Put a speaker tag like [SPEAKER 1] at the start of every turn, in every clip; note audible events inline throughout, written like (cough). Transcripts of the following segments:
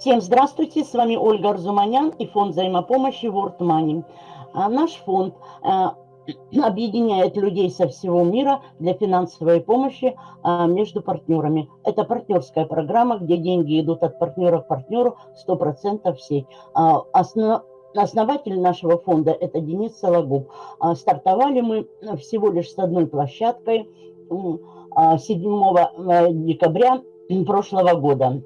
[SPEAKER 1] Всем здравствуйте, с вами Ольга Арзуманян и фонд взаимопомощи World Money. А, наш фонд а, (clears throat) объединяет людей со всего мира для финансовой помощи а, между партнерами. Это партнерская программа, где деньги идут от партнера к партнеру 100% в сеть. Основ... Основатель нашего фонда – это Денис Сологуб. Стартовали мы всего лишь с одной площадкой 7 декабря прошлого года.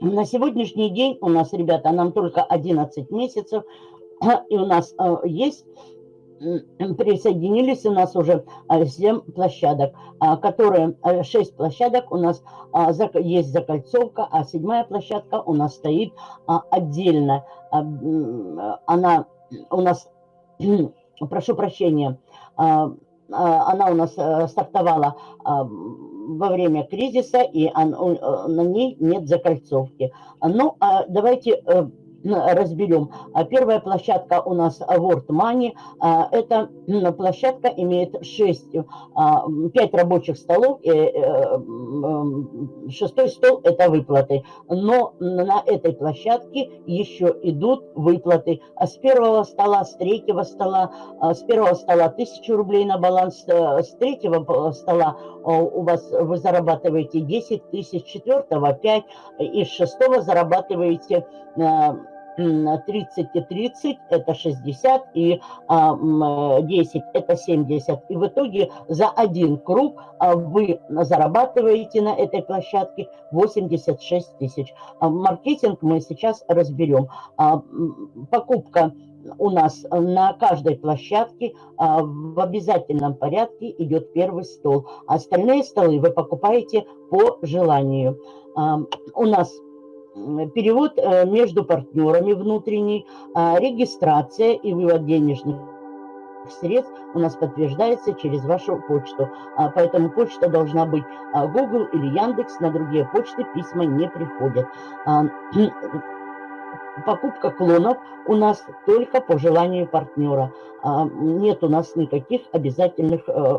[SPEAKER 1] На сегодняшний день у нас, ребята, нам только 11 месяцев, и у нас э, есть, присоединились у нас уже 7 э, площадок, а, которые, 6 э, площадок у нас а, есть закольцовка, а седьмая площадка у нас стоит а, отдельно. Она у нас, (clears throat) прошу прощения, она у нас стартовала во время кризиса, и на ней нет закольцовки. Ну, а давайте э, разберем. А первая площадка у нас World Money. А, эта площадка имеет 6, 5 а, рабочих столов. Э, шестой стол – это выплаты. Но на этой площадке еще идут выплаты. С первого стола, с третьего стола, с первого стола 1000 рублей на баланс, э, с третьего стола у вас вы зарабатываете 10 тысяч, четвертого 5, и с шестого зарабатываете 30 и 30 это 60, и 10 это 70. И в итоге за один круг а, вы зарабатываете на этой площадке 86 тысяч. А маркетинг мы сейчас разберем. А, покупка у нас на каждой площадке в обязательном порядке идет первый стол. Остальные столы вы покупаете по желанию. У нас перевод э, между партнерами внутренний, а, регистрация и вывод денежных средств у нас подтверждается через вашу почту. А, поэтому почта должна быть а, Google или Яндекс, на другие почты письма не приходят. (clears throat) Покупка клонов у нас только по желанию партнера. Нет у нас никаких обязательных э,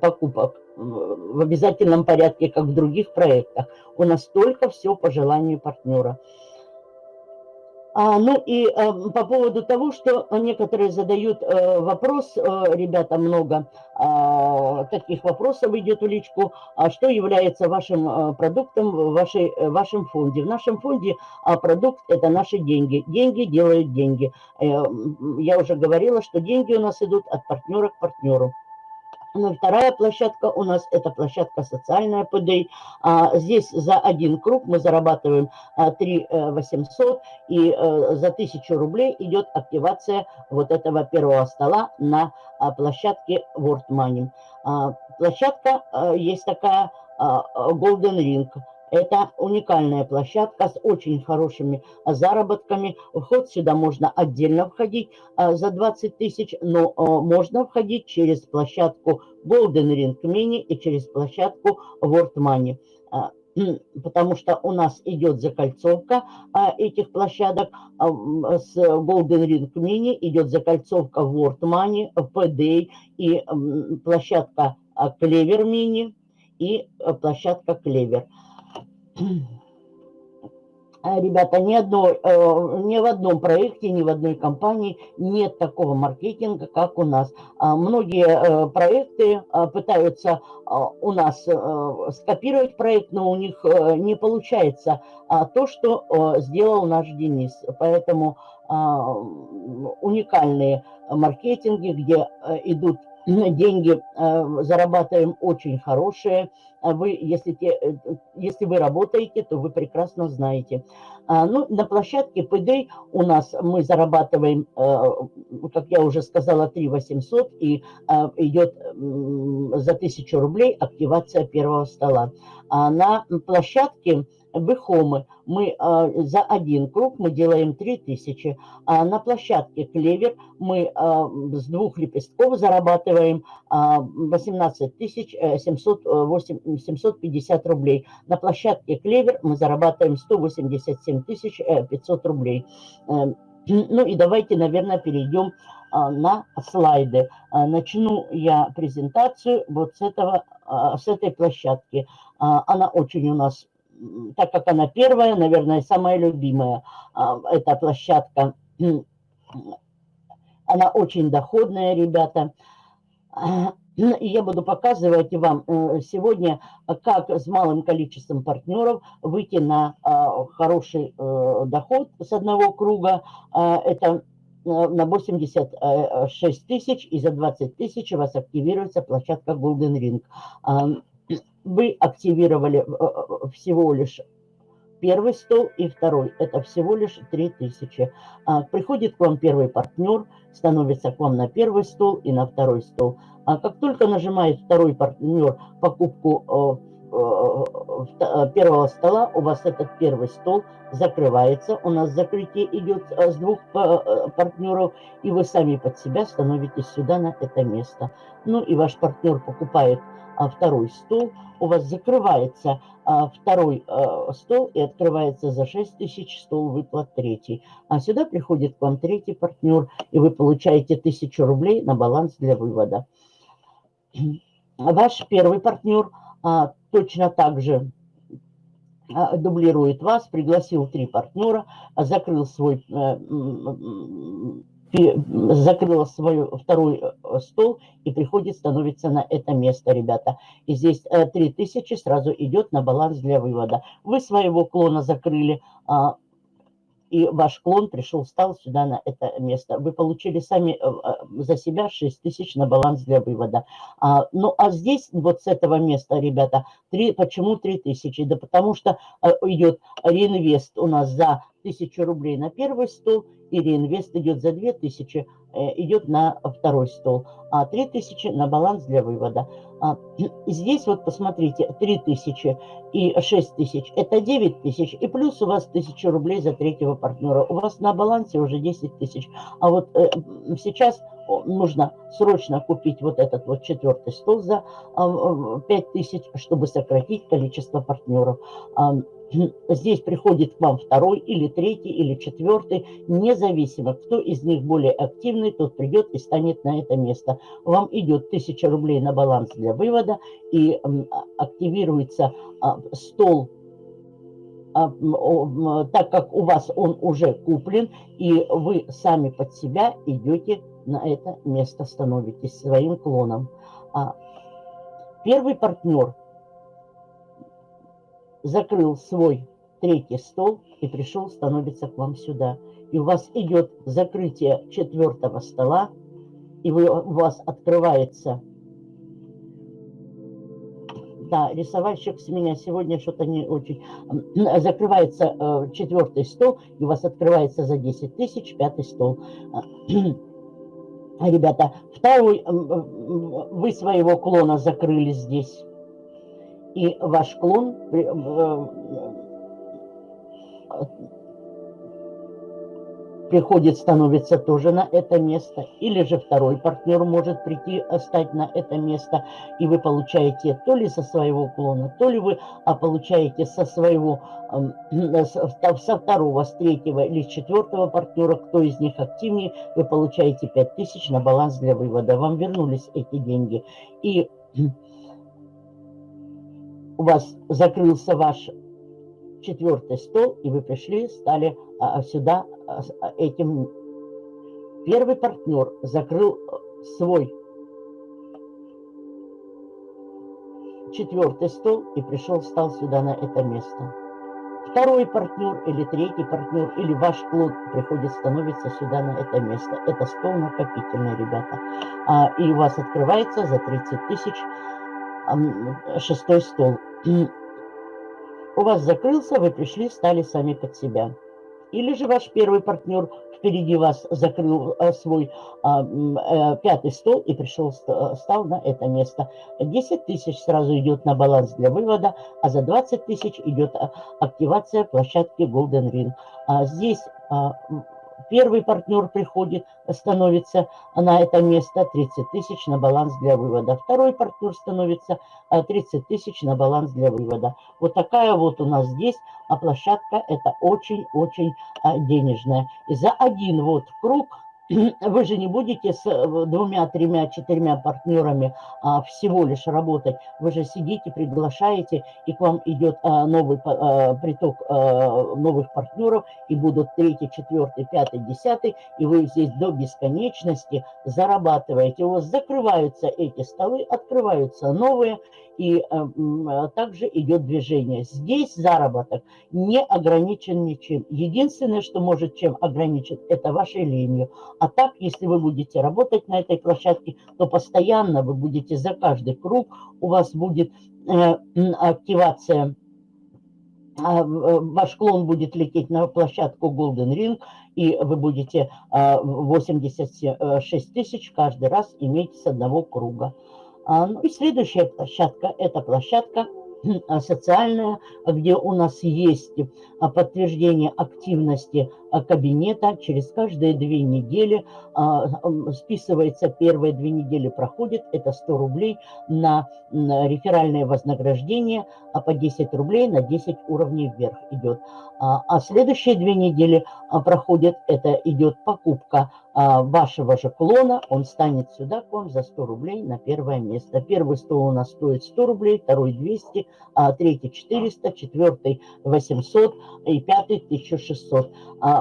[SPEAKER 1] покупок в обязательном порядке, как в других проектах. У нас только все по желанию партнера. А, ну и а, по поводу того, что некоторые задают а, вопрос, а, ребята, много а, таких вопросов идет в личку, а что является вашим продуктом в вашей, вашем фонде. В нашем фонде продукт – это наши деньги. Деньги делают деньги. Я уже говорила, что деньги у нас идут от партнера к партнеру. Ну, вторая площадка у нас это площадка социальная ПД. А, здесь за один круг мы зарабатываем а, 3 800 э, и а, за 1000 рублей идет активация вот этого первого стола на а, площадке World Money. А, площадка а, есть такая а, Golden Ring. Это уникальная площадка с очень хорошими заработками. Вход сюда можно отдельно входить а, за 20 тысяч, но а, можно входить через площадку Golden Ring Mini и через площадку World Money потому что у нас идет закольцовка этих площадок. С Golden Ring Mini идет закольцовка World Money, PD и площадка Clever Mini и площадка Clever. А, ребята, ни, одной, э, ни в одном проекте, ни в одной компании нет такого маркетинга, как у нас. А, многие э, проекты а, пытаются у нас э, скопировать проект, но у них не получается то, что сделал наш Денис. Поэтому уникальные маркетинги, где идут деньги зарабатываем очень хорошие, а вы, если, те, э, если вы работаете, то вы прекрасно знаете. А, ну, на площадке ПД у нас мы зарабатываем, э, как я уже сказала, 3 800 и идет за 1000 рублей активация первого стола. А на площадке Бэхомы мы а, за один круг мы делаем 3000, а на площадке Клевер мы а, с двух лепестков зарабатываем а, 18 тысяч 750 рублей. На площадке Клевер мы зарабатываем 187 тысяч 500 рублей. Э, ну и давайте, наверное, перейдем а, на слайды. А, начну я презентацию вот с, этого, а, с этой площадки. Она очень у нас так как она первая, наверное, самая любимая, а, эта площадка, (clears throat) она очень доходная, ребята. (clears throat) И я буду показывать вам э, сегодня, как с малым количеством партнеров выйти на а, хороший э, доход с одного круга. А, это э, на 86 тысяч и за 20 тысяч у вас активируется площадка Golden Ring. Вы активировали всего лишь первый стол и второй. Это всего лишь 3000. А, приходит к вам первый партнер, становится к вам на первый стол и на второй стол. А как только нажимает второй партнер покупку э, э, э, первого стола, у вас этот первый стол закрывается. У нас закрытие идет с двух партнеров, и вы сами под себя становитесь сюда на это место. Ну и ваш партнер покупает второй стол, у вас закрывается второй стол и открывается за 6 тысяч стол выплат третий. А сюда приходит к вам третий партнер, и вы получаете 1000 рублей на баланс для вывода. Ваш первый партнер точно так же дублирует вас, пригласил три партнера, закрыл свой э, закрыла свой второй э, стол и приходит, становится на это место, ребята. И здесь 3000 э, сразу идет на баланс для вывода. Вы своего клона закрыли, а, и ваш клон пришел, стал сюда на это место. Вы получили сами э, э, за себя 6 тысяч на баланс для вывода. А, ну, а здесь вот с этого места, ребята, 3, почему 3 тысячи? Да потому что э, идет реинвест у нас за 1000 рублей на первый стол, и реинвест идет за 2000 Э, идет на второй стол, а 3000 на баланс для вывода. А, здесь вот посмотрите, 3000 и 6000 – это 9000, и плюс у вас 1000 рублей за третьего партнера. У вас на балансе уже 10 тысяч. А вот э, сейчас нужно срочно купить вот этот вот четвертый стол за 5000, а, чтобы сократить количество партнеров. А, здесь приходит к вам второй или третий или четвертый, независимо, кто из них более активный, тот придет и станет на это место. Вам идет 1000 рублей на баланс для вывода и активируется а, стол а, так как у вас он уже куплен, и вы сами под себя идете на это место, становитесь своим клоном. А первый партнер закрыл свой третий стол и пришел, становится к вам сюда. И у вас идет закрытие четвертого стола, и вы, у вас открывается... Да, рисовальщик с меня сегодня что-то не очень... Закрывается э, четвертый стол, и у вас открывается за 10 тысяч пятый стол. (clears throat) Ребята, второй, вы своего клона закрыли здесь и ваш клон э, э, приходит, становится тоже на это место, или же второй партнер может прийти, э, стать на это место, и вы получаете то ли со своего клона, то ли вы а получаете со своего, со второго, с третьего или с четвертого партнера, кто из них активнее, вы получаете 5000 на баланс для вывода. Вам вернулись эти деньги. И у вас закрылся ваш четвертый стол, и вы пришли, стали а, сюда а, а, этим. Первый партнер закрыл э, свой четвертый стол и пришел, стал сюда на это место. Второй партнер или третий партнер, или ваш клон приходит, становится сюда на это место. Это стол накопительный, ребята. А, и у вас открывается за 30 тысяч шестой стол. У вас закрылся, вы пришли, стали сами под себя. Или же ваш первый партнер впереди вас закрыл а, свой а, а, пятый стол и пришел, стал на это место. 10 тысяч сразу идет на баланс для вывода, а за 20 тысяч идет активация площадки Golden Ring. А, здесь а, Первый партнер приходит, становится на это место 30 тысяч на баланс для вывода. Второй партнер становится 30 а, тысяч на баланс для вывода. Вот такая вот у нас здесь а площадка это очень-очень а, денежная. И за один вот круг (clears throat) вы же не будете с э, двумя, тремя, четырьмя партнерами а, всего лишь работать. Вы же сидите, приглашаете, и к вам идет а, новый а, приток а, новых партнеров, и будут третий, четвертый, пятый, десятый, и вы здесь до бесконечности зарабатываете. У вас закрываются эти столы, открываются новые, и э, также идет движение. Здесь заработок не ограничен ничем. Единственное, что может чем ограничить, это вашей ленью. А так, если вы будете работать на этой площадке, то постоянно вы будете за каждый круг, у вас будет э, активация а, э, ваш клон будет лететь на площадку Golden Ring, и вы будете 86 тысяч каждый раз иметь с одного круга. А, ну и следующая площадка – это площадка а, социальная, где у нас есть а, подтверждение активности кабинета через каждые две недели. Списывается первые две недели проходит, это 100 рублей на реферальное вознаграждение, а по 10 рублей на 10 уровней вверх идет. А следующие две недели проходит, это идет покупка а, вашего же клона, он станет сюда к вам за 100 рублей на первое место. Первый стол у нас стоит 100 рублей, второй 200, а третий 400, четвертый 800 и пятый 1600.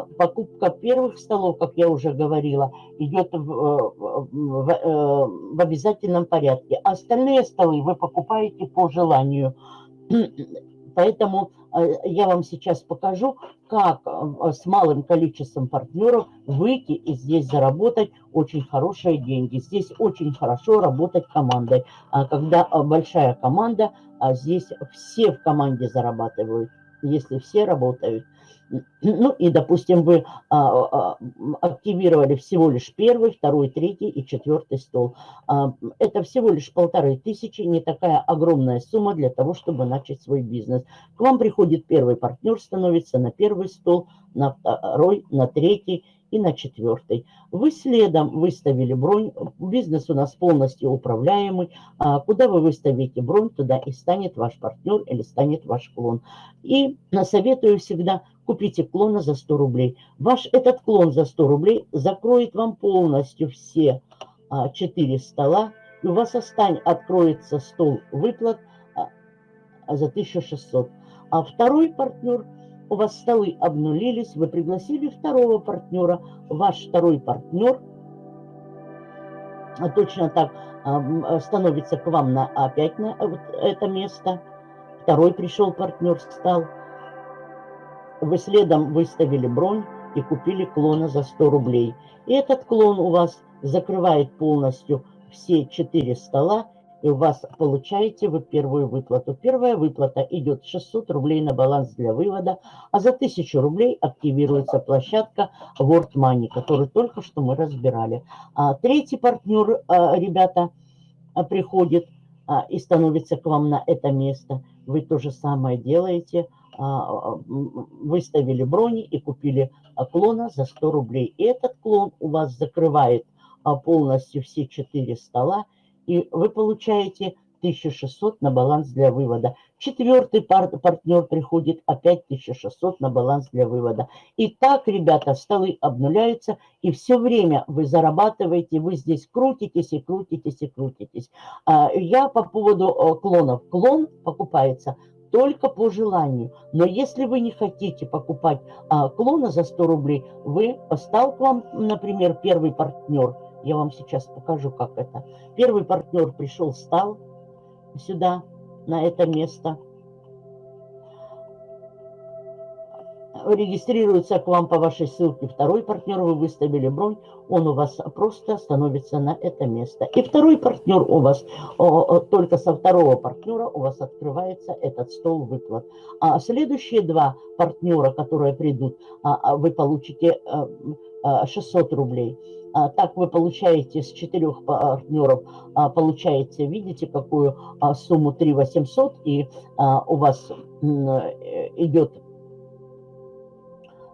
[SPEAKER 1] А покупка первых столов, как я уже говорила, идет в, в, в, э, в обязательном порядке. Остальные столы вы покупаете по желанию. (clears throat) Поэтому э, я вам сейчас покажу, как э, с малым количеством партнеров выйти и здесь заработать очень хорошие деньги. Здесь очень хорошо работать командой. А когда э, большая команда, а здесь все в команде зарабатывают, если все работают. Ну и, допустим, вы а, а, активировали всего лишь первый, второй, третий и четвертый стол. А, это всего лишь полторы тысячи, не такая огромная сумма для того, чтобы начать свой бизнес. К вам приходит первый партнер, становится на первый стол, на второй, на третий и на четвертый. Вы следом выставили бронь, бизнес у нас полностью управляемый. А куда вы выставите бронь, туда и станет ваш партнер или станет ваш клон. И советую всегда купите клона за 100 рублей. Ваш этот клон за 100 рублей закроет вам полностью все а, 4 стола, и у вас остань, откроется стол выплат а, за 1600. А второй партнер, у вас столы обнулились, вы пригласили второго партнера, ваш второй партнер а, точно так а, становится к вам на опять на вот это место. Второй пришел партнер, стал вы следом выставили бронь и купили клона за 100 рублей. И этот клон у вас закрывает полностью все 4 стола, и у вас получаете вы первую выплату. Первая выплата идет 600 рублей на баланс для вывода, а за 1000 рублей активируется площадка World Money, которую только что мы разбирали. А третий партнер, а, ребята, а, приходит а, и становится к вам на это место. Вы то же самое делаете – выставили брони и купили клона за 100 рублей. И этот клон у вас закрывает а, полностью все 4 стола, и вы получаете 1600 на баланс для вывода. Четвертый пар партнер приходит, опять 1600 на баланс для вывода. И так, ребята, столы обнуляются, и все время вы зарабатываете, вы здесь крутитесь и крутитесь и крутитесь. А, я по поводу э, клонов. Клон покупается – только по желанию. Но если вы не хотите покупать а, клона за 100 рублей, вы стал к вам, например, первый партнер. Я вам сейчас покажу, как это. Первый партнер пришел, стал сюда, на это место – регистрируется к вам по вашей ссылке второй партнер, вы выставили бронь, он у вас просто становится на это место. И второй партнер у вас, только со второго партнера у вас открывается этот стол выплат. А следующие два партнера, которые придут, а, а вы получите 600 рублей. Так вы получаете с четырех партнеров, получаете, видите, какую сумму 3 800, и у вас идет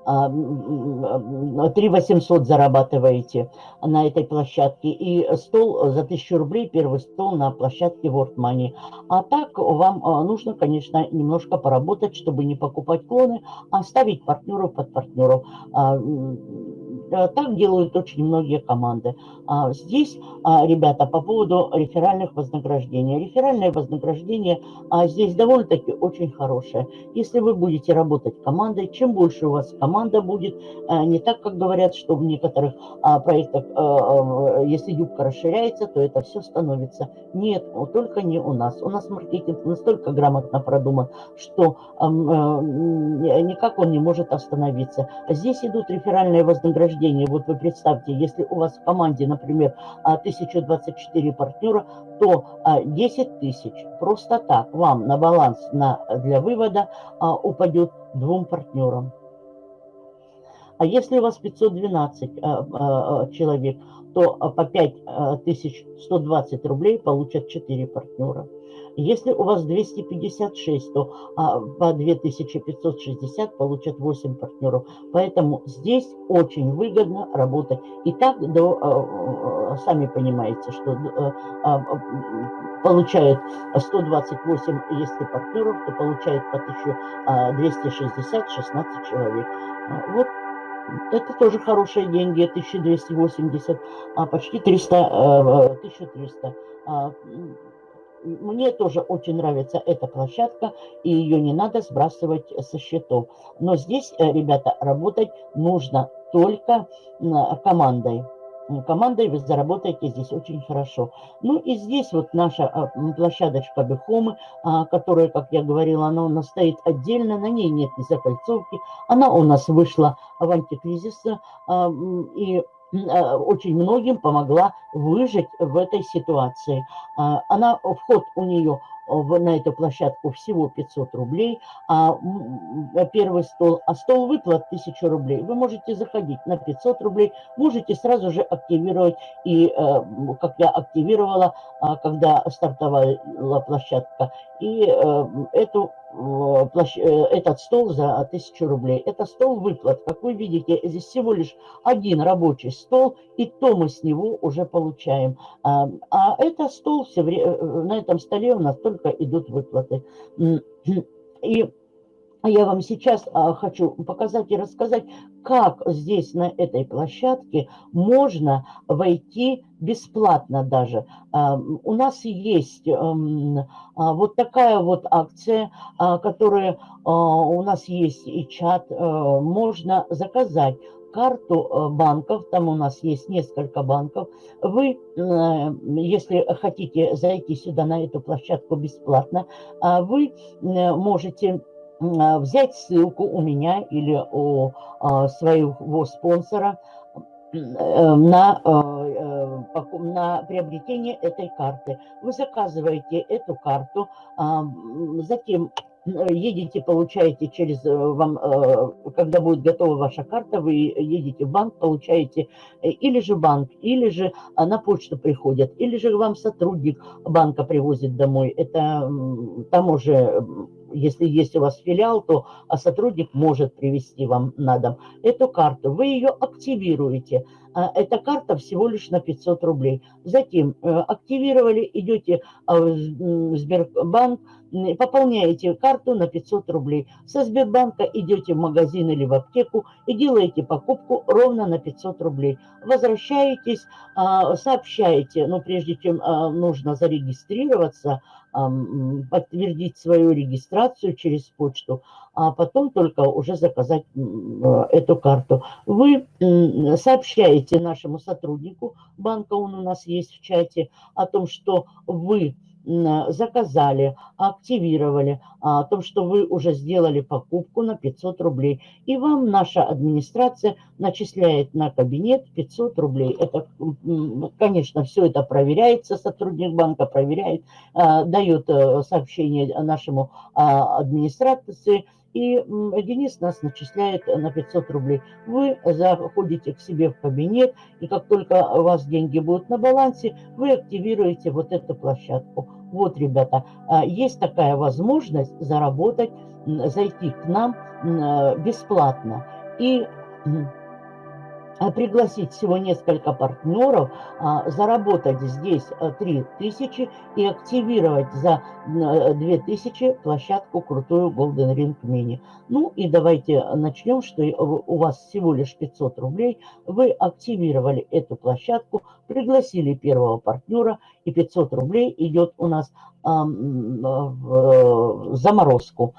[SPEAKER 1] 3 800 зарабатываете на этой площадке. И стол за 1000 рублей, первый стол на площадке World Money. А так вам а, нужно, конечно, немножко поработать, чтобы не покупать клоны, а ставить партнеров под партнеров. А, так делают очень многие команды. А здесь, ребята, по поводу реферальных вознаграждений. Реферальное вознаграждение здесь довольно-таки очень хорошее. Если вы будете работать командой, чем больше у вас команда будет, не так, как говорят, что в некоторых проектах, если юбка расширяется, то это все становится. Нет, только не у нас. У нас маркетинг настолько грамотно продуман, что никак он не может остановиться. Здесь идут реферальные вознаграждения. Вот вы представьте, если у вас в команде, например, 1024 партнера, то 10 тысяч просто так вам на баланс на, для вывода упадет двум партнерам. А если у вас 512 человек, то по 5120 рублей получат 4 партнера. Если у вас 256, то а, по 2560 получат 8 партнеров. Поэтому здесь очень выгодно работать. И так, до, а, сами понимаете, что а, а, получает 128, если партнеров, то получает по 1260 16 человек. Вот это тоже хорошие деньги, 1280, а почти 300, 1300. Мне тоже очень нравится эта площадка, и ее не надо сбрасывать со счетов. Но здесь, э, ребята, работать нужно только командой. Командой вы заработаете здесь очень хорошо. Ну и здесь вот наша а, площадочка Бехомы, а, которая, как я говорила, она у нас стоит отдельно, на ней нет ни закольцовки. Она у нас вышла в антикризис, а, и очень многим помогла выжить в этой ситуации. А, она, вход у нее на эту площадку всего 500 рублей, а первый стол, а стол выплат 1000 рублей. Вы можете заходить на 500 рублей, можете сразу же активировать, и э, как я активировала, а, когда стартовала площадка, и э, эту Э, этот стол за 1000 рублей. Это стол выплат. Как вы видите, здесь всего лишь один рабочий стол, и то мы с него уже получаем. А, это стол, все время, э, на этом столе у нас только идут выплаты. И я вам сейчас а, хочу показать и рассказать, как здесь на этой площадке можно войти бесплатно даже. А, у нас есть а, вот такая вот акция, которая у нас есть и чат, можно заказать карту банков, там у нас есть несколько банков. Вы, если хотите зайти сюда на эту площадку бесплатно, вы можете а, взять ссылку у меня или у а, своего спонсора э, на, э, э, на приобретение этой карты. Вы заказываете эту карту, а, затем едете, получаете через вам, когда будет готова ваша карта, вы едете в банк, получаете или же банк, или же на почту приходят, или же вам сотрудник банка привозит домой. Это там уже если есть у вас филиал, то а сотрудник может привести вам на дом эту карту. Вы ее активируете. А, эта карта всего лишь на 500 рублей. Затем э, активировали, идете а, в Сбербанк, пополняете карту на 500 рублей. Со Сбербанка идете в магазин или в аптеку и делаете покупку ровно на 500 рублей. Возвращаетесь, сообщаете, но прежде чем нужно зарегистрироваться, подтвердить свою регистрацию через почту, а потом только уже заказать эту карту. Вы сообщаете нашему сотруднику банка, он у нас есть в чате, о том, что вы заказали, активировали, а, о том, что вы уже сделали покупку на 500 рублей. И вам наша администрация начисляет на кабинет 500 рублей. Это, конечно, все это проверяется, сотрудник банка проверяет, а, дает э, сообщение нашему а, администрации, и Денис нас начисляет на 500 рублей. Вы заходите к себе в кабинет, и как только у вас деньги будут на балансе, вы активируете вот эту площадку. Вот, ребята, а, есть такая возможность заработать, зайти к нам бесплатно. И пригласить всего несколько партнеров, а, заработать здесь 3000 э, и активировать за 2000 э, площадку крутую Golden Ring Mini. Ну и давайте начнем, что у вас всего лишь 500 рублей. Вы активировали эту площадку, пригласили первого партнера и 500 рублей идет у нас в заморозку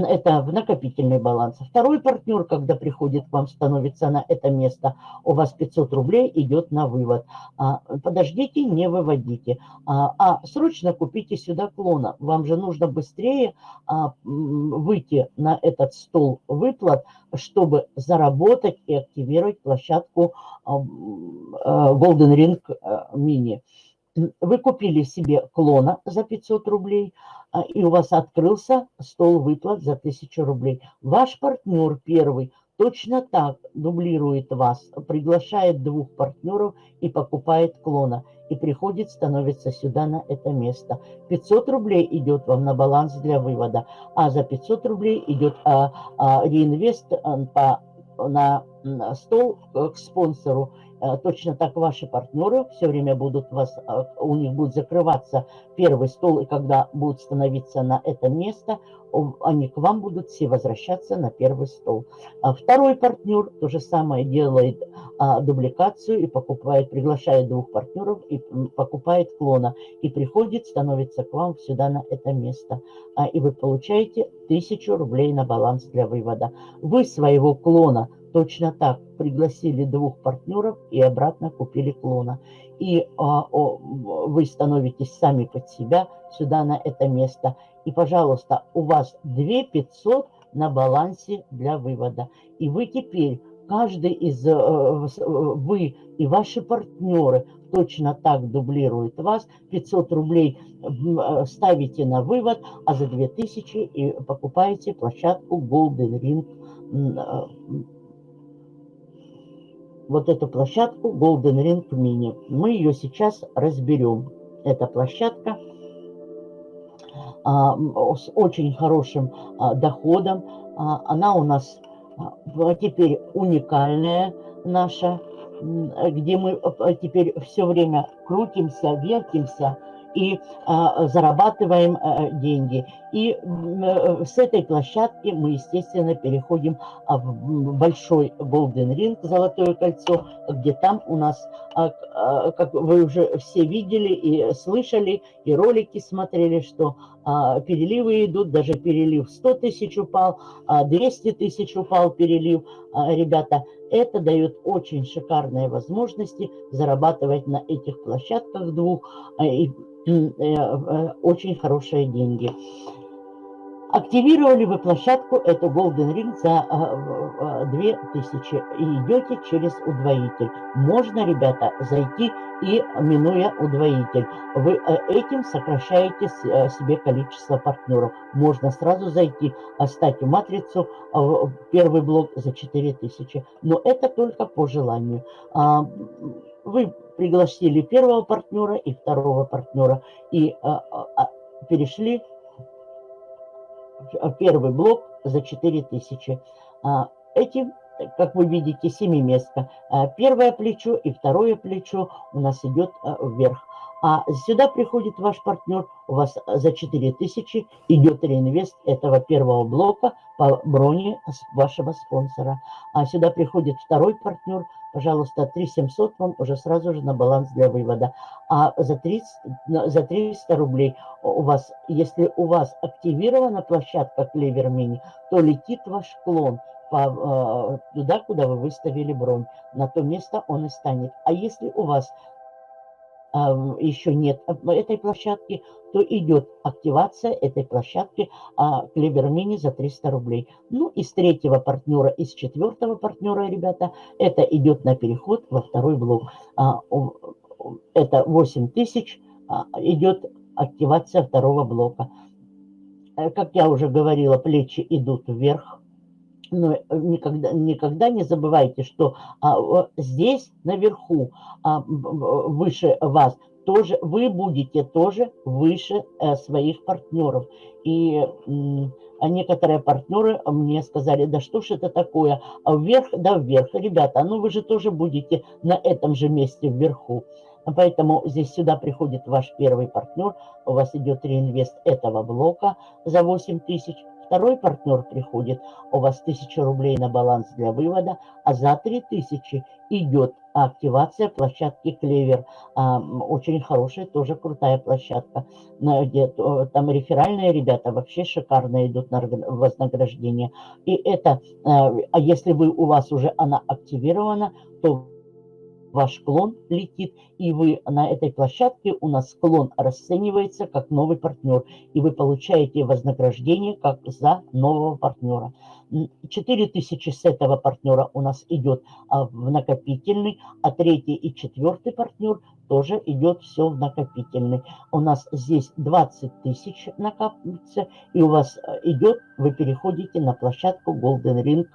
[SPEAKER 1] это в накопительный баланс. Второй партнер, когда приходит к вам, становится на это место, у вас 500 рублей идет на вывод. А, подождите, не выводите. А, а срочно купите сюда клона. Вам же нужно быстрее а, выйти на этот стол выплат, чтобы заработать и активировать площадку а, Golden Ring Mini. Вы купили себе клона за 500 рублей, а, и у вас открылся стол выплат за 1000 рублей. Ваш партнер первый точно так дублирует вас, приглашает двух партнеров и покупает клона. И приходит, становится сюда на это место. 500 рублей идет вам на баланс для вывода, а за 500 рублей идет а, а, реинвест а, по, на, на стол к спонсору точно так ваши партнеры все время будут вас, э, у них будет закрываться первый стол, и когда будут становиться на это место, они к вам будут все возвращаться на первый стол. А второй партнер то же самое делает а, дубликацию и покупает, приглашает двух партнеров и покупает клона. И приходит, становится к вам сюда на это место. А, и вы получаете 1000 рублей на баланс для вывода. Вы своего клона Точно так пригласили двух партнеров и обратно купили клона. И а, о, вы становитесь сами под себя сюда на это место. И, пожалуйста, у вас 2 500 на балансе для вывода. И вы теперь, каждый из, э, э, вы и ваши партнеры точно так дублируют вас. 500 рублей э, ставите на вывод, а за 2000 и покупаете площадку Golden Ring вот эту площадку Golden Ring Mini. Мы ее сейчас разберем. Эта площадка а, с очень хорошим а, доходом. А, она у нас а, теперь уникальная наша, где мы а, теперь все время крутимся, вертимся, и а, зарабатываем а, деньги. И а, с этой площадки мы, естественно, переходим а, в большой Golden Ring, Золотое кольцо, где там у нас, а, а, как вы уже все видели и слышали, и ролики смотрели, что переливы идут, даже перелив 100 тысяч упал, а 200 тысяч упал перелив. Ребята, это дает очень шикарные возможности зарабатывать на этих площадках двух. И Э, э, очень хорошие деньги. Активировали вы площадку, это Golden Ring за 2000 и идете через удвоитель. Можно, ребята, зайти и минуя удвоитель. Вы э, этим сокращаете себе количество партнеров. Можно сразу зайти, оставьте матрицу, первый блок за 4000. Но это только по желанию. А, вы пригласили первого партнера и второго партнера и а, перешли первый блок за 4000. А, эти, как вы видите, семиместка. А, первое плечо и второе плечо у нас идет а, вверх. А сюда приходит ваш партнер, у вас за 4000 идет реинвест этого первого блока по броне вашего спонсора. А сюда приходит второй партнер, пожалуйста, 3700 вам уже сразу же на баланс для вывода. А за 30, за 300 рублей у вас, если у вас активирована площадка Клевер Мини, то летит ваш клон по, э, туда, куда вы выставили бронь. На то место он и станет. А если у вас еще нет этой площадки, то идет активация этой площадки а, Клевер Мини за 300 рублей. Ну, из третьего партнера, из четвертого партнера, ребята, это идет на переход во второй блок. А, это 8 тысяч, а, идет активация второго блока. Э, как я уже говорила, плечи идут вверх, но э, никогда, никогда не забывайте, что а, здесь наверху, а, выше вас, тоже вы будете тоже выше а, своих партнеров. И а некоторые партнеры мне сказали, да что ж это такое, а вверх, да вверх. Ребята, ну вы же тоже будете на этом же месте вверху. Поэтому здесь сюда приходит ваш первый партнер, у вас идет реинвест этого блока за 8 тысяч, Второй партнер приходит, у вас 1000 рублей на баланс для вывода, а за 3000 идет активация площадки Клевер. Очень хорошая, тоже крутая площадка. Там реферальные ребята вообще шикарно идут на вознаграждение. И это, а, а если вы, у вас уже она активирована, то ваш клон летит, и вы на этой площадке, у нас клон расценивается как новый партнер, и вы получаете вознаграждение как за нового партнера. 4000 с этого партнера у нас идет а, в накопительный, а третий и четвертый партнер тоже идет все в накопительный. У нас здесь 20 тысяч накапливается, и у вас э, идет, вы переходите на площадку Golden Ring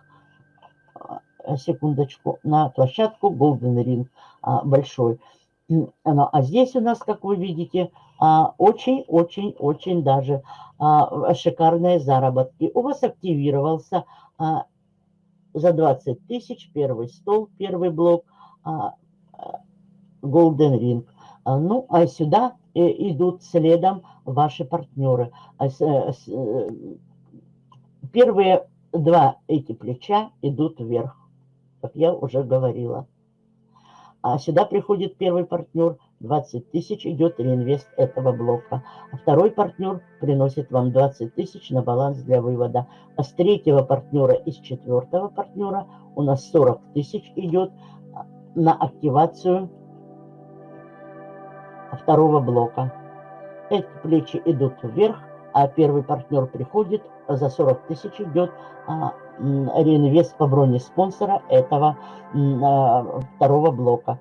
[SPEAKER 1] секундочку, на площадку Golden Ring а, большой. А здесь у нас, как вы видите, очень-очень-очень а, даже а, шикарные заработки. У вас активировался за 20 тысяч первый стол, первый блок Golden Ring. Ну, а сюда э, идут следом ваши партнеры. Э, первые два эти плеча идут вверх как я уже говорила. А сюда приходит первый партнер, 20 тысяч идет реинвест этого блока. А второй партнер приносит вам 20 тысяч на баланс для вывода. А с третьего партнера и с четвертого партнера у нас 40 тысяч идет на активацию второго блока. Эти плечи идут вверх, а первый партнер приходит, за 40 тысяч идет а, реинвест по броне спонсора этого а, второго блока.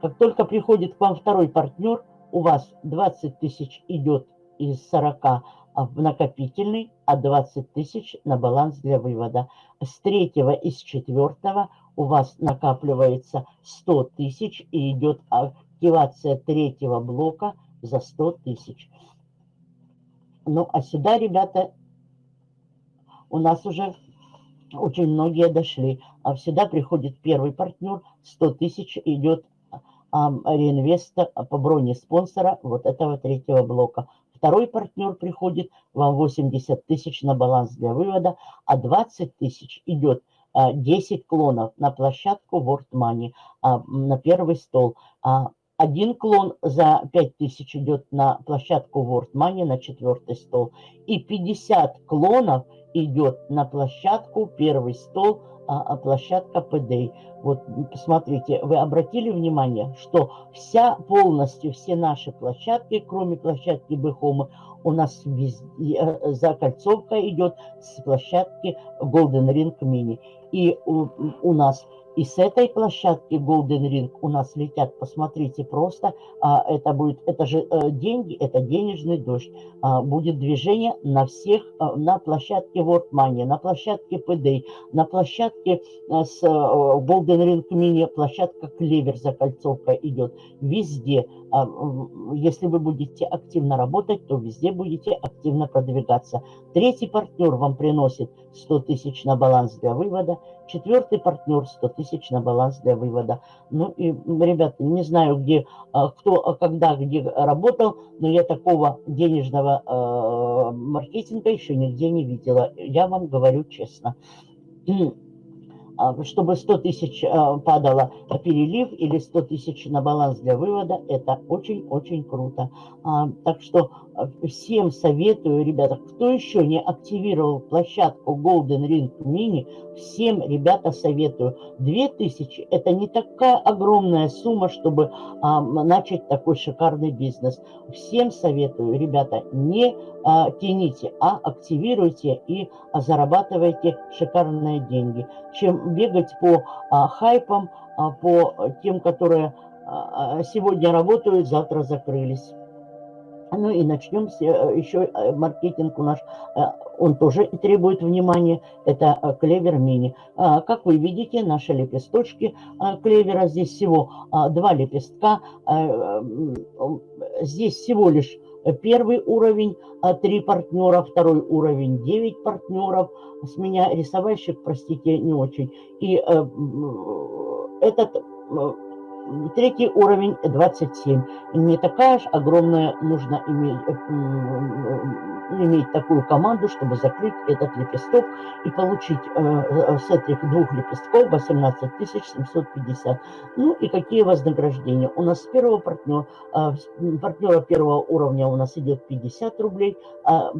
[SPEAKER 1] Как только приходит к вам второй партнер, у вас 20 тысяч идет из 40 а, в накопительный, а 20 тысяч на баланс для вывода. С третьего и с четвертого у вас накапливается 100 тысяч и идет активация третьего блока за 100 тысяч. Ну, а сюда, ребята, у нас уже очень многие дошли. А всегда приходит первый партнер, 100 тысяч идет а, реинвеста по броне спонсора вот этого третьего блока. Второй партнер приходит, вам 80 тысяч на баланс для вывода, а 20 тысяч идет 10 клонов на площадку World Money, а, на первый стол. Один клон за 5000 идет на площадку World Money, на четвертый стол. И 50 клонов идет на площадку, первый стол, а, а площадка PDA. Вот посмотрите, вы обратили внимание, что вся полностью, все наши площадки, кроме площадки Бэхома, у нас везде, э, закольцовка идет с площадки Golden Ring Mini. И у, у нас и с этой площадки Golden Ring у нас летят, посмотрите, просто а, это будет, это же а, деньги, это денежный дождь. А, будет движение на всех, а, на площадке World Money, на площадке PD, на площадке а, с а, Golden Ring Mini, площадка Клевер закольцовка идет. Везде, если вы будете активно работать, то везде будете активно продвигаться. Третий партнер вам приносит 100 тысяч на баланс для вывода, четвертый партнер 100 тысяч на баланс для вывода. Ну и, ребята, не знаю, где, а, кто, а когда, где работал, но я такого денежного маркетинга еще нигде не видела. Я вам говорю честно. А, чтобы 100 тысяч а, падало перелив или 100 тысяч на баланс для вывода, это очень-очень круто. А, так что всем советую, ребята, кто еще не активировал площадку Golden Ring Mini, всем, ребята, советую. 2000 – это не такая огромная сумма, чтобы начать такой шикарный бизнес. Всем советую, ребята, не тяните, а активируйте и зарабатывайте шикарные деньги. Чем бегать по а, хайпам, а, по тем, которые а, сегодня работают, завтра закрылись. Ну и начнем с, э, еще э, маркетинг у наш, э, он тоже требует внимания, это клевер мини. Как вы видите, наши лепесточки клевера, здесь всего два лепестка, здесь всего лишь первый уровень, 3 партнера, второй уровень, 9 партнеров. С меня рисовальщик, простите, не очень. И этот Третий уровень 27. Не такая же огромная, нужно иметь, э, иметь такую команду, чтобы закрыть этот лепесток и получить э, с этих двух лепестков 18 750. Ну и какие вознаграждения? У нас с первого партнера, э, партнера первого уровня у нас идет 50 рублей, а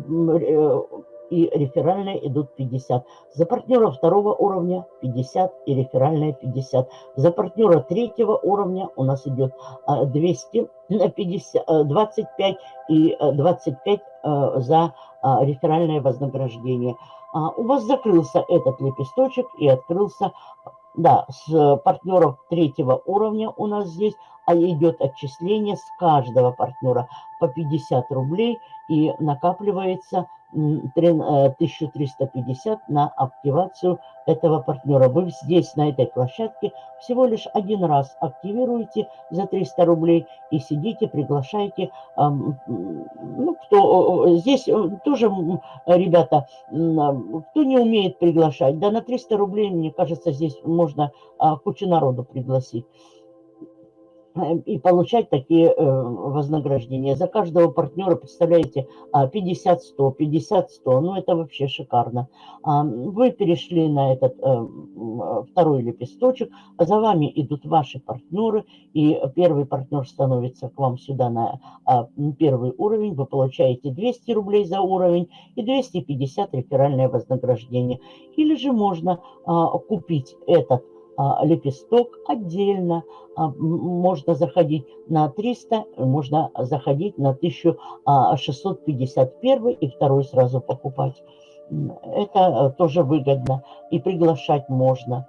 [SPEAKER 1] и реферальные идут 50. За партнера второго уровня 50 и реферальные 50. За партнера третьего уровня у нас идет 200, 50, 25 и 25 э, за а, реферальное вознаграждение. А, у вас закрылся этот лепесточек и открылся, да, с партнеров третьего уровня у нас здесь а идет отчисление с каждого партнера по 50 рублей и накапливается 1350 э, на активацию этого партнера. Вы здесь, на этой площадке, всего лишь один раз активируете за 300 рублей и сидите, приглашаете. Ну, кто, здесь э, тоже, ребята, кто не умеет приглашать, да на 300 рублей, мне кажется, здесь можно а, кучу народу пригласить. И получать такие э, вознаграждения. За каждого партнера, представляете, 50-100, 50-100, ну это вообще шикарно. А, вы перешли на этот э, второй лепесточек, за вами идут ваши партнеры, и первый партнер становится к вам сюда на а, первый уровень, вы получаете 200 рублей за уровень и 250 реферальное вознаграждение. или же можно а, купить этот а, лепесток отдельно. А, можно заходить на 300, можно заходить на 1651 и второй сразу покупать. Это э, тоже выгодно. И приглашать можно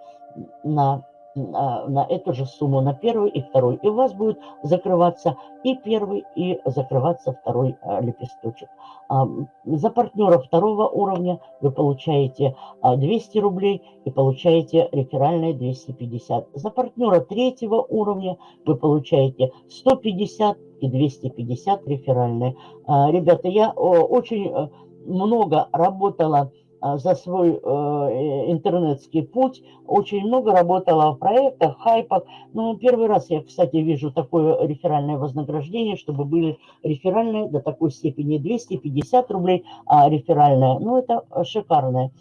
[SPEAKER 1] на на, эту же сумму, на первый и второй. И у вас будет закрываться и первый, и закрываться второй а, лепесточек. А, за партнера второго уровня вы получаете а, 200 рублей и получаете реферальные 250. За партнера третьего уровня вы получаете 150 и 250 реферальные. А, ребята, я очень э, много работала а, за свой э, интернетский путь. Очень много работала в проектах, хайпах. Но первый раз я, кстати, вижу такое реферальное вознаграждение, чтобы были реферальные до такой степени 250 рублей, а реферальное. Ну, это шикарное.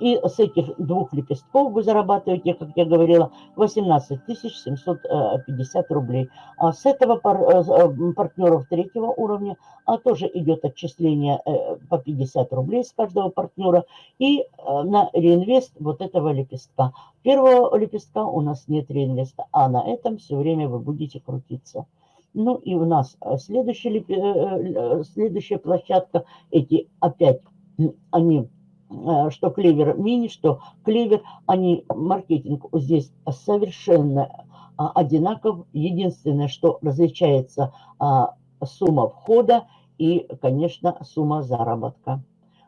[SPEAKER 1] И с этих двух лепестков вы зарабатываете, как я говорила, 18 750 рублей. А с этого пар, э, э, партнеров третьего уровня а тоже идет отчисление э, по 50 рублей с каждого партнера. И на реинвест вот этого лепестка. Первого лепестка у нас нет реинвеста, а на этом все время вы будете крутиться. Ну и у нас следующая, следующая площадка, эти опять, они Э, что клевер мини, что клевер, они, маркетинг здесь совершенно а, одинаков. Единственное, что различается а, сумма входа и, конечно, сумма заработка.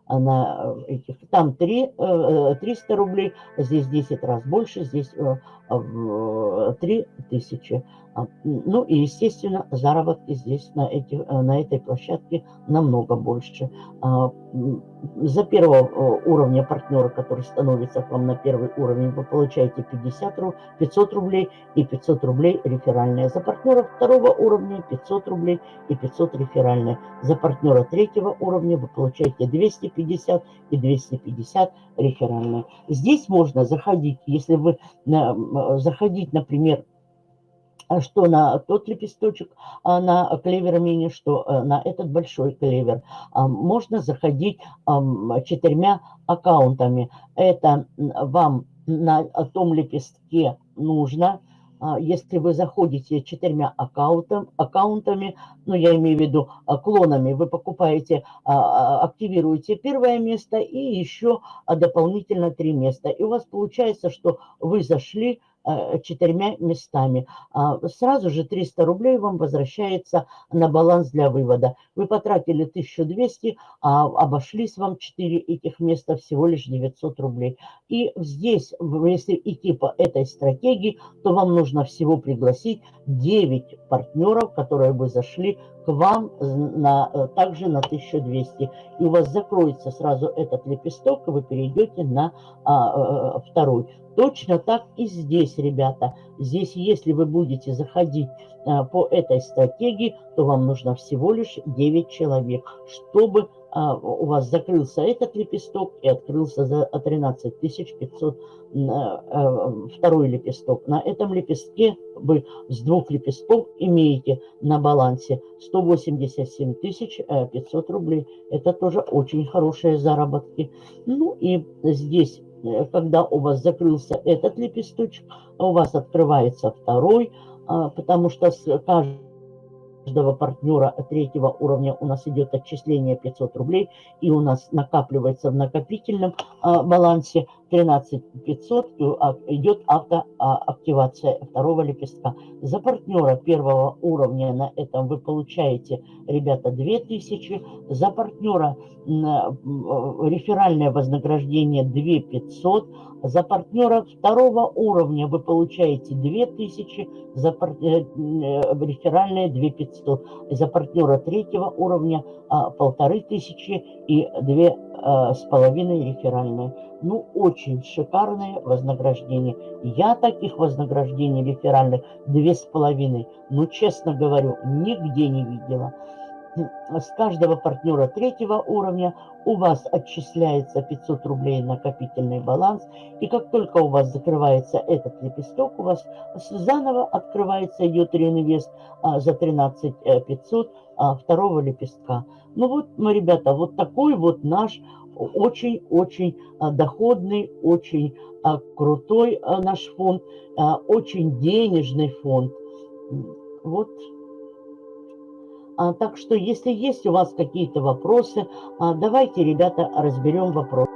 [SPEAKER 1] На этих, там 3, 300 э, рублей, здесь 10 раз больше, здесь 3000. А, ну и, естественно, заработки здесь на, этих, э, на этой площадке намного больше. А, за первого э, уровня партнера, который становится к вам на первый уровень, вы получаете 50, 500 рублей и 500 рублей реферальные. За партнера второго уровня 500 рублей и 500 реферальные. За партнера третьего уровня вы получаете 250 и 250 реферальные. Здесь можно заходить, если вы заходить, например, а что на тот лепесточек, а на клевер мини, что э, на этот большой клевер. А, можно заходить четырьмя аккаунтами. Это вам на том лепестке нужно, если вы заходите четырьмя аккаунтами, ну я имею в виду клонами, вы покупаете, активируете первое место и еще дополнительно три места. И у вас получается, что вы зашли Э, четырьмя местами. А сразу же 300 рублей вам возвращается на баланс для вывода. Вы потратили 1200, а обошлись вам 4 этих места всего лишь 900 рублей. И здесь, если идти по этой стратегии, то вам нужно всего пригласить 9 партнеров, которые бы зашли к вам на, э, также на 1200. И у вас закроется сразу этот лепесток, и вы перейдете на а, второй. Точно так и здесь, ребята. Здесь, если вы будете заходить а, по этой стратегии, то вам нужно всего лишь 9 человек, чтобы а, у вас закрылся этот лепесток и открылся за 13 500 а, второй лепесток. На этом лепестке вы с двух лепестков имеете на балансе 187 500 рублей. Это тоже очень хорошие заработки. Ну и здесь когда у вас закрылся этот лепесточек, у вас открывается второй, а, потому что с каждого партнера третьего уровня у нас идет отчисление 500 рублей, и у нас накапливается в накопительном а, балансе 13 500, а, идет автоактивация второго лепестка. За партнера первого уровня на этом вы получаете, ребята, 2000, за партнера реферальное вознаграждение 2500, за партнера второго уровня вы получаете 2000, за пар... Э, э, реферальное 2500, за партнера третьего уровня 1500 и 2 с половиной реферальные. Ну, очень шикарное вознаграждение. Я таких вознаграждений реферальных две с половиной, ну, честно говорю, нигде не видела с каждого партнера третьего уровня у вас отчисляется 500 рублей накопительный баланс. И как только у вас закрывается этот лепесток, у вас заново открывается, идет реинвест а, за 13 500 а, второго лепестка. Ну вот, мы, ребята, вот такой вот наш очень-очень а, доходный, очень крутой наш фонд, очень денежный фонд. Вот. А, так что, если есть у вас какие-то вопросы, а, давайте, ребята, разберем вопрос.